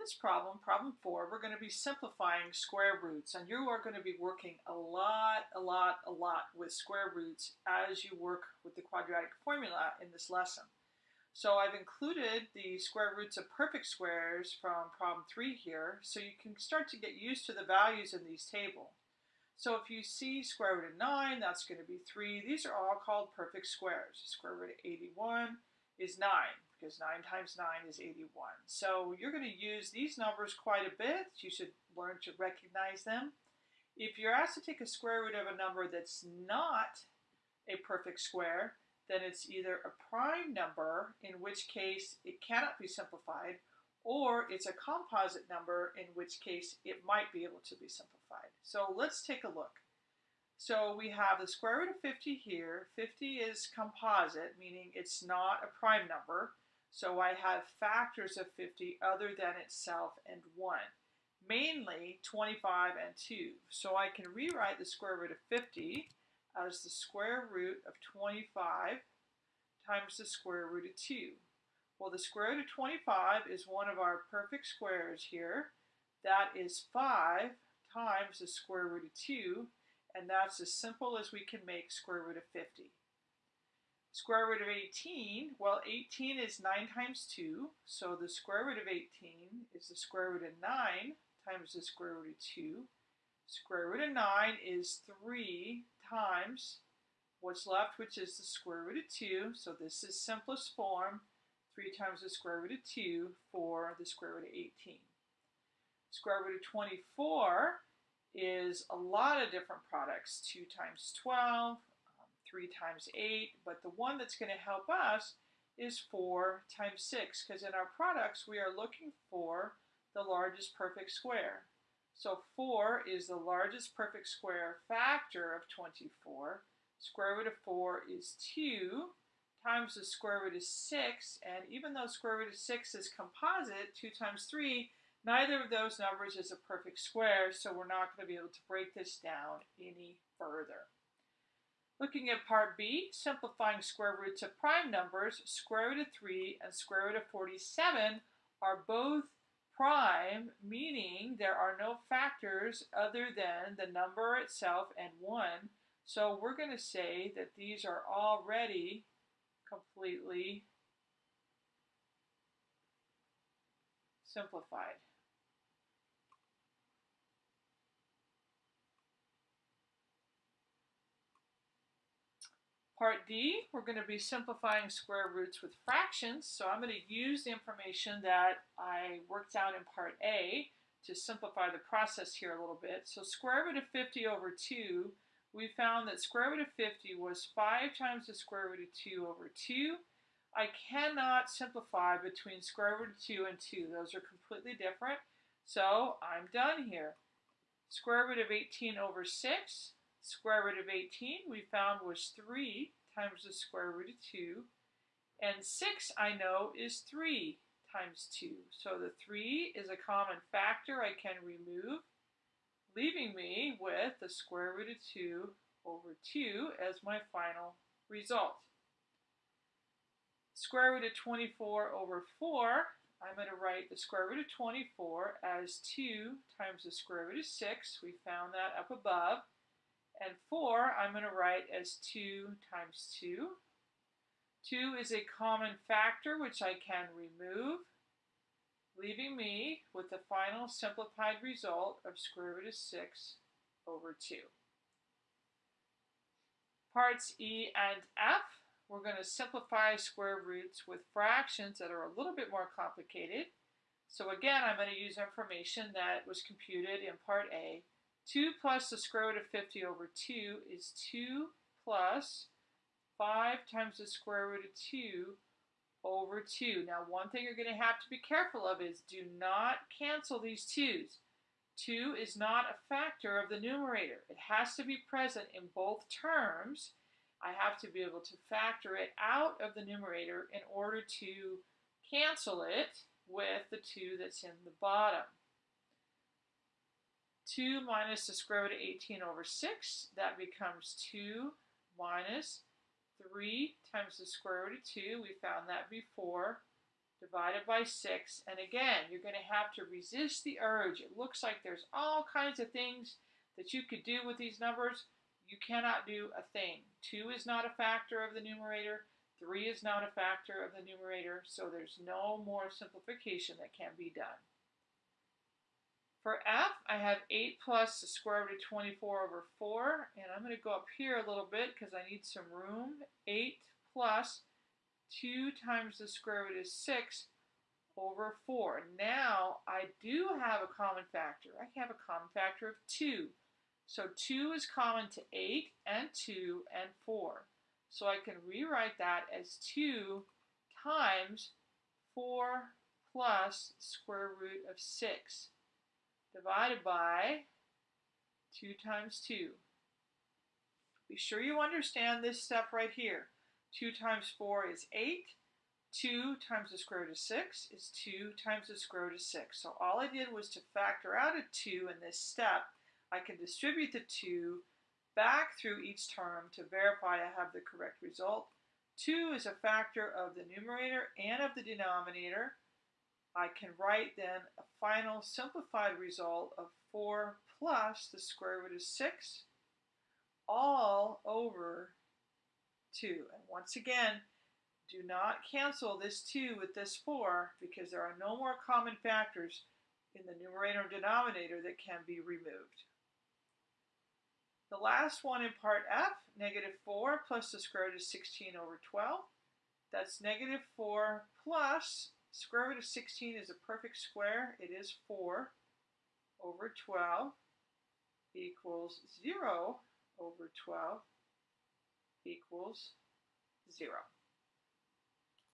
this problem, problem four, we're going to be simplifying square roots, and you are going to be working a lot, a lot, a lot with square roots as you work with the quadratic formula in this lesson. So I've included the square roots of perfect squares from problem three here, so you can start to get used to the values in these tables. So if you see square root of 9, that's going to be 3. These are all called perfect squares. Square root of 81 is 9 because 9 times 9 is 81. So you're going to use these numbers quite a bit. You should learn to recognize them. If you're asked to take a square root of a number that's not a perfect square, then it's either a prime number, in which case it cannot be simplified, or it's a composite number, in which case it might be able to be simplified. So let's take a look. So we have the square root of 50 here. 50 is composite, meaning it's not a prime number. So I have factors of 50 other than itself and 1, mainly 25 and 2. So I can rewrite the square root of 50 as the square root of 25 times the square root of 2. Well, the square root of 25 is one of our perfect squares here. That is 5 times the square root of 2, and that's as simple as we can make square root of 50. Square root of 18, well 18 is 9 times 2, so the square root of 18 is the square root of 9 times the square root of 2. Square root of 9 is 3 times what's left, which is the square root of 2, so this is simplest form, 3 times the square root of 2 for the square root of 18. Square root of 24 is a lot of different products, 2 times 12, um, 3 times 8, but the one that's going to help us is 4 times 6, because in our products we are looking for the largest perfect square. So 4 is the largest perfect square factor of 24. Square root of 4 is 2 times the square root of 6, and even though square root of 6 is composite, 2 times 3, neither of those numbers is a perfect square, so we're not going to be able to break this down any further. Looking at part B, simplifying square roots of prime numbers, square root of 3 and square root of 47 are both prime, meaning there are no factors other than the number itself and 1. So we're going to say that these are already completely simplified. Part D, we're going to be simplifying square roots with fractions. So I'm going to use the information that I worked out in Part A to simplify the process here a little bit. So square root of 50 over 2 we found that square root of 50 was 5 times the square root of 2 over 2. I cannot simplify between square root of 2 and 2. Those are completely different. So I'm done here. Square root of 18 over 6. Square root of 18 we found was 3 times the square root of 2. And 6 I know is 3 times 2. So the 3 is a common factor I can remove leaving me with the square root of 2 over 2 as my final result. Square root of 24 over 4, I'm going to write the square root of 24 as 2 times the square root of 6. We found that up above. And 4, I'm going to write as 2 times 2. 2 is a common factor, which I can remove leaving me with the final simplified result of square root of 6 over 2. Parts E and F, we're going to simplify square roots with fractions that are a little bit more complicated. So again, I'm going to use information that was computed in part A. 2 plus the square root of 50 over 2 is 2 plus 5 times the square root of 2 over 2. Now, one thing you're going to have to be careful of is do not cancel these 2's. 2 is not a factor of the numerator. It has to be present in both terms. I have to be able to factor it out of the numerator in order to cancel it with the 2 that's in the bottom. 2 minus the square root of 18 over 6, that becomes 2 minus 3 times the square root of 2, we found that before, divided by 6. And again, you're going to have to resist the urge. It looks like there's all kinds of things that you could do with these numbers. You cannot do a thing. 2 is not a factor of the numerator. 3 is not a factor of the numerator. So there's no more simplification that can be done. For f, I have 8 plus the square root of 24 over 4. And I'm going to go up here a little bit because I need some room. 8 plus 2 times the square root of 6 over 4. Now, I do have a common factor. I have a common factor of 2. So 2 is common to 8 and 2 and 4. So I can rewrite that as 2 times 4 plus square root of 6 divided by 2 times 2. Be sure you understand this step right here. 2 times 4 is 8. 2 times the square root of 6 is 2 times the square root of 6. So all I did was to factor out a 2 in this step. I can distribute the 2 back through each term to verify I have the correct result. 2 is a factor of the numerator and of the denominator. I can write then a final simplified result of 4 plus the square root of 6 all over 2. And once again, do not cancel this 2 with this 4 because there are no more common factors in the numerator and denominator that can be removed. The last one in part F, negative 4 plus the square root of 16 over 12. That's negative 4 plus square root of 16 is a perfect square. It is 4 over 12 equals 0 over 12 equals 0.